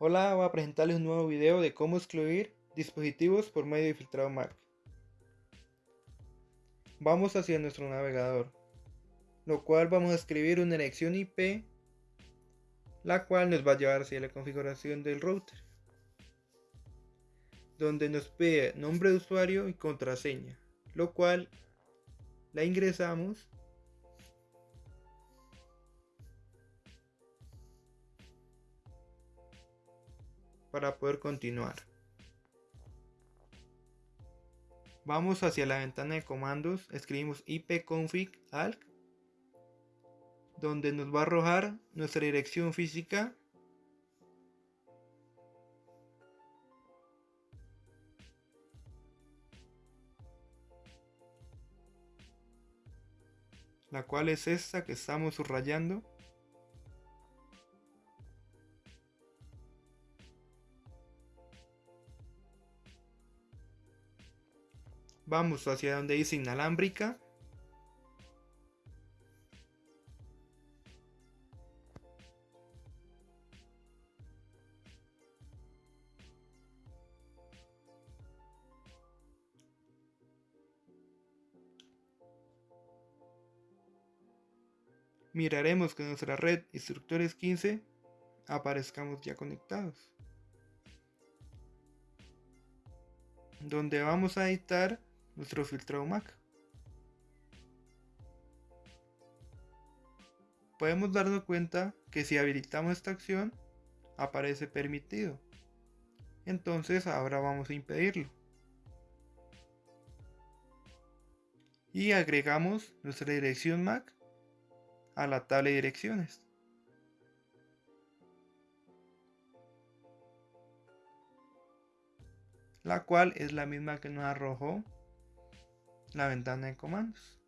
Hola, voy a presentarles un nuevo video de cómo excluir dispositivos por medio de filtrado MAC. Vamos hacia nuestro navegador, lo cual vamos a escribir una dirección IP, la cual nos va a llevar hacia la configuración del router, donde nos pide nombre de usuario y contraseña, lo cual la ingresamos para poder continuar. Vamos hacia la ventana de comandos, escribimos ipconfig alc, donde nos va a arrojar nuestra dirección física. La cual es esta que estamos subrayando Vamos hacia donde dice inalámbrica. Miraremos que nuestra red instructores 15 aparezcamos ya conectados. Donde vamos a editar nuestro filtrado MAC. Podemos darnos cuenta que si habilitamos esta acción aparece permitido. Entonces ahora vamos a impedirlo. Y agregamos nuestra dirección MAC a la tabla de direcciones. La cual es la misma que nos arrojó la ventana de comandos.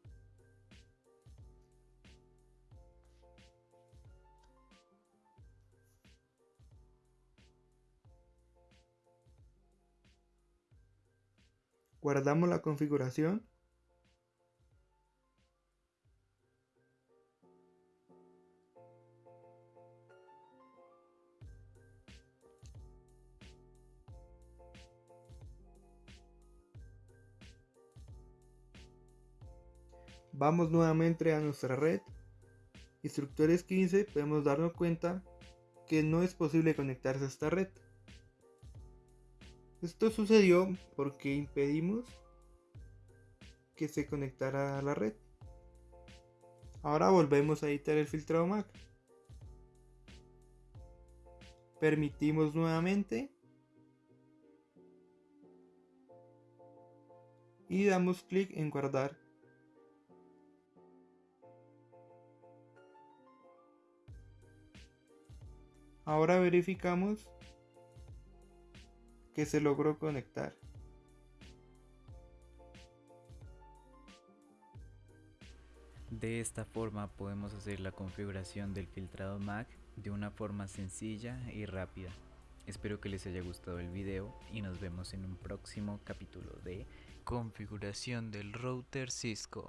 Guardamos la configuración. Vamos nuevamente a nuestra red. Instructores 15 podemos darnos cuenta que no es posible conectarse a esta red. Esto sucedió porque impedimos que se conectara a la red. Ahora volvemos a editar el filtrado MAC. Permitimos nuevamente. Y damos clic en guardar. Ahora verificamos que se logró conectar. De esta forma podemos hacer la configuración del filtrado MAC de una forma sencilla y rápida. Espero que les haya gustado el video y nos vemos en un próximo capítulo de configuración del router Cisco.